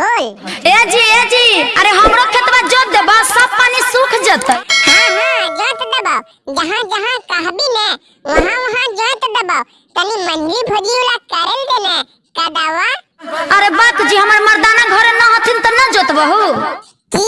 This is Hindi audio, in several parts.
बोल ए जी ए जी अरे हमरो खेतवा जोत देबा सब पानी सूख जतै। हाँ हाँ जोत दबाओ जहाँ जहाँ कहबी ने वहाँ वहाँ जोत दबाओ तनी मंजली भोजी वाला करल देने कदावा। अरे बात जी हमर मर्दाना घरे न हथिन त न जोतबहु की?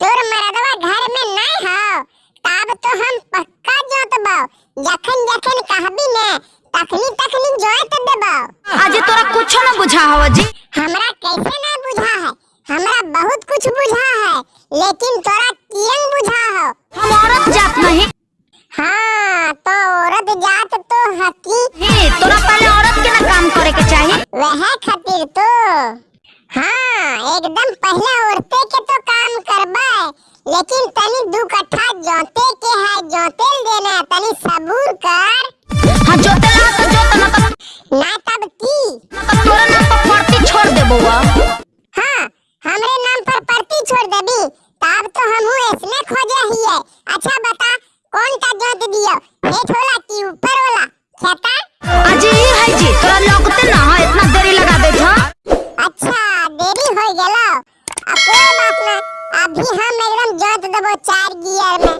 तोर मरदवा घर में नहीं हो। तब तो हम पक्का जोतबाओ जखन जखन कहबी ने तखनी तखनी जोत दबाओ आज तोरा कुछो न बुझा हव जी हमरा कैसे ना बुझा है। हमरा बहुत कुछ बुझा है लेकिन तोरा कियन बुझा हो। हम औरत जात नहीं। हाँ तो औरत जात तो हकी। ही तोरा पहले औरत के ना काम करे के चाही। वह खातिर तो। हाँ एकदम पहले औरते के तो काम करबे। लेकिन तनी दू कट्ठा जोते के है जोते देना तनी सबूर कर। हाँ जोते ला तो जोत न त ना तब की? न त तोरा पर परती छोड़ देबो हाँ तो हमहू ऐसने खोजे है अच्छा बता कौन का जोत दियो? हेठ वाला की ऊपर वाला खेता? आज ये है जी तोरा लगते ना है इतना देरी लगा दे छ अच्छा देरी हो गेलो। अब कोई बात ना अभी हम एकदम जोत देबो चार गियर में।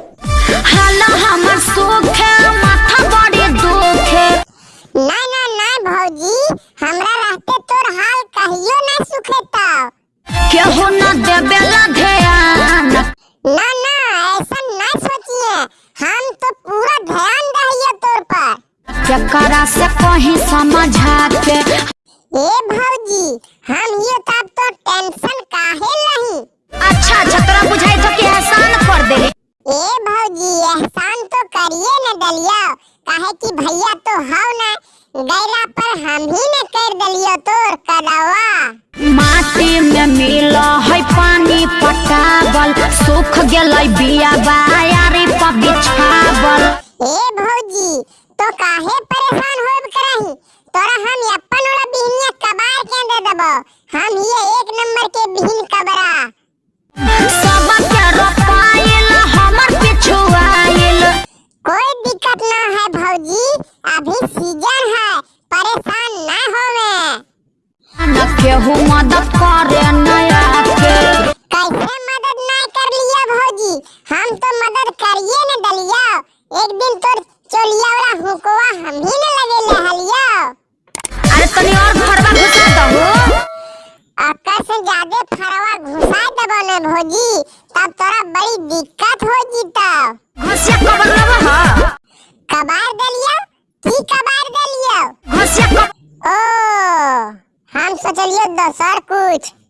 केकरा से कहीं समझा के ए भौजी हम ये तब तो टेंशन काहे नहीं अच्छा अच्छा तोरा बुझाई तो कि एहसान कर दे। ए भौजी एहसान तो करिए न दलियो काहे कि भैया तो हाउ ना गैला पर हम ही ने कर दलियो तोर कदवा माटी में मिल काहे परेशान होब करही? तोरा हम अपन ओला बिहनिया कबार के दे देबो। हम ये एक नंबर के बिहन कबरा। सब के रोपाइल हमर पिछुआइल कोई दिक्कत ना है भौजी अभी सीज़न है परेशान ना होवे। केहू मदद करे नया के। कैसे मदद ना कर लिया भौजी? हम तो मदद करिए न दलिया। एक दिन तोर चोलिया वाला हुकवा हम ही न लगे ले हलिया। अरे तनी और फरवा घुसा दहु अक्कर से ज़्यादा फरवा घुसा देबो न भौजी तब तोरा बड़ी दिक्कत हो जीता घुसिया कबर लबा ह। कबार दलिया? की कबार दलिया? घुसिया ओ हम सोचलियो दोसर कुछ।